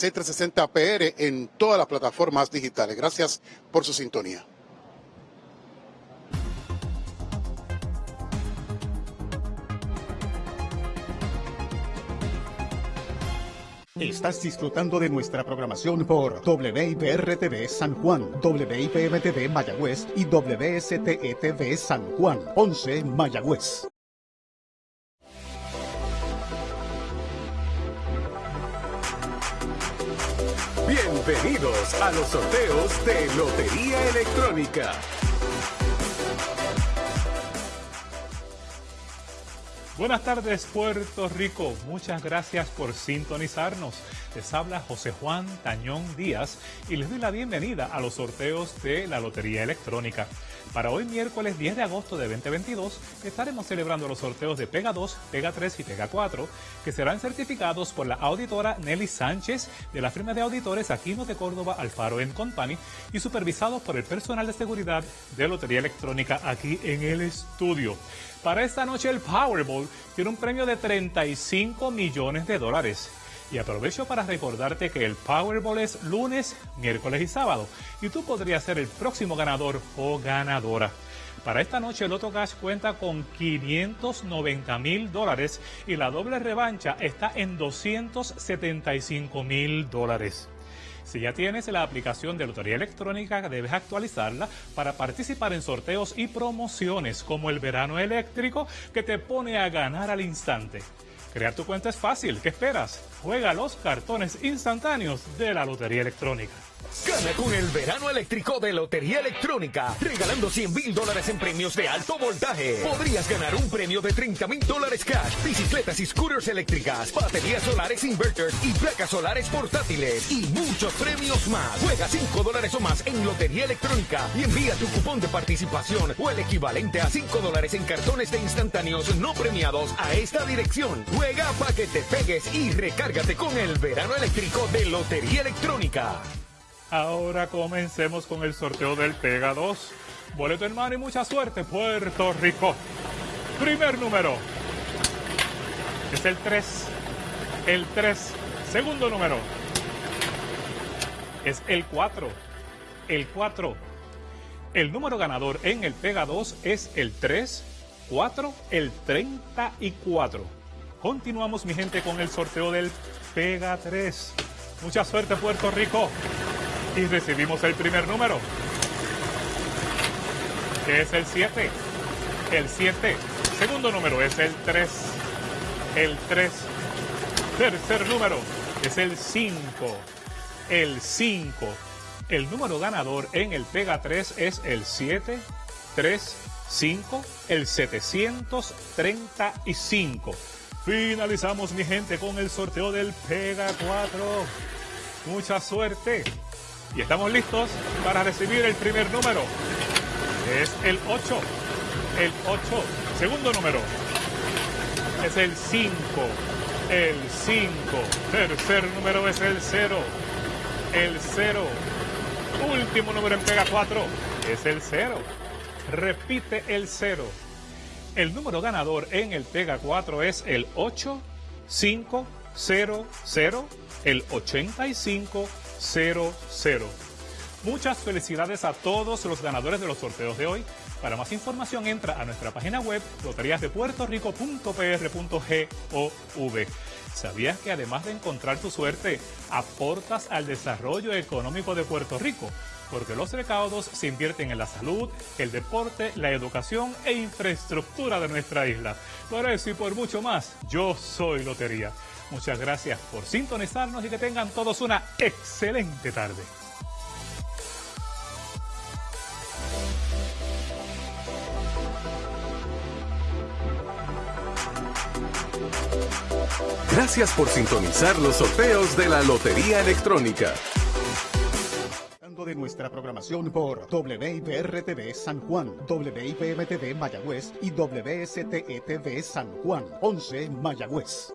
C360PR en todas las plataformas digitales. Gracias por su sintonía. Estás disfrutando de nuestra programación por WIPR-TV San Juan, WIPM-TV Mayagüez y WSTETV San Juan, 11 Mayagüez. Bienvenidos a los sorteos de Lotería Electrónica. Buenas tardes Puerto Rico, muchas gracias por sintonizarnos. Les habla José Juan Tañón Díaz y les doy la bienvenida a los sorteos de la Lotería Electrónica. Para hoy miércoles 10 de agosto de 2022 estaremos celebrando los sorteos de Pega 2, Pega 3 y Pega 4 que serán certificados por la auditora Nelly Sánchez de la firma de auditores Aquino de Córdoba Alfaro Company y supervisados por el personal de seguridad de Lotería Electrónica aquí en el estudio. Para esta noche el Powerball tiene un premio de 35 millones de dólares. Y aprovecho para recordarte que el Powerball es lunes, miércoles y sábado. Y tú podrías ser el próximo ganador o ganadora. Para esta noche el Loto Cash cuenta con 590 mil dólares y la doble revancha está en 275 mil dólares. Si ya tienes la aplicación de Lotería Electrónica, debes actualizarla para participar en sorteos y promociones como el verano eléctrico que te pone a ganar al instante. Crear tu cuenta es fácil. ¿Qué esperas? Juega los cartones instantáneos de la Lotería Electrónica. Gana con el verano eléctrico de Lotería Electrónica, regalando 100 mil dólares en premios de alto voltaje. Podrías ganar un premio de 30 mil dólares cash, bicicletas y scooters eléctricas, baterías solares inverters y placas solares portátiles y muchos premios más. Juega 5 dólares o más en Lotería Electrónica y envía tu cupón de participación o el equivalente a 5 dólares en cartones de instantáneos no premiados a esta dirección. Juega para que te pegues y recárgate con el verano eléctrico de Lotería Electrónica. Ahora comencemos con el sorteo del Pega 2. Boleto en mano y mucha suerte, Puerto Rico. Primer número es el 3. El 3. Segundo número es el 4. El 4. El número ganador en el Pega 2 es el 3, 4, el 34. Continuamos, mi gente, con el sorteo del Pega 3. Mucha suerte, Puerto Rico y recibimos el primer número, que es el 7. El 7. Segundo número es el 3. El 3. Tercer número es el 5. El 5. El número ganador en el Pega 3 es el 7, 3, 5, el 735. Finalizamos, mi gente, con el sorteo del Pega 4. Mucha suerte. Y estamos listos para recibir el primer número. Es el 8. El 8. Segundo número. Es el 5. El 5. Tercer número es el 0. El 0. Último número en pega 4 es el 0. Repite el 0. El número ganador en el pega 4 es el 8 5 0 0 el 85 00. Muchas felicidades a todos los ganadores de los sorteos de hoy. Para más información entra a nuestra página web loteriasdepuertorico.pr.gov. ¿Sabías que además de encontrar tu suerte, aportas al desarrollo económico de Puerto Rico? Porque los recaudos se invierten en la salud, el deporte, la educación e infraestructura de nuestra isla. Por eso y por mucho más, yo soy Lotería. Muchas gracias por sintonizarnos y que tengan todos una excelente tarde. Gracias por sintonizar los sorteos de la Lotería Electrónica de nuestra programación por WIPR-TV San Juan, WIPM-TV Mayagüez y WSTETV San Juan, 11 Mayagüez.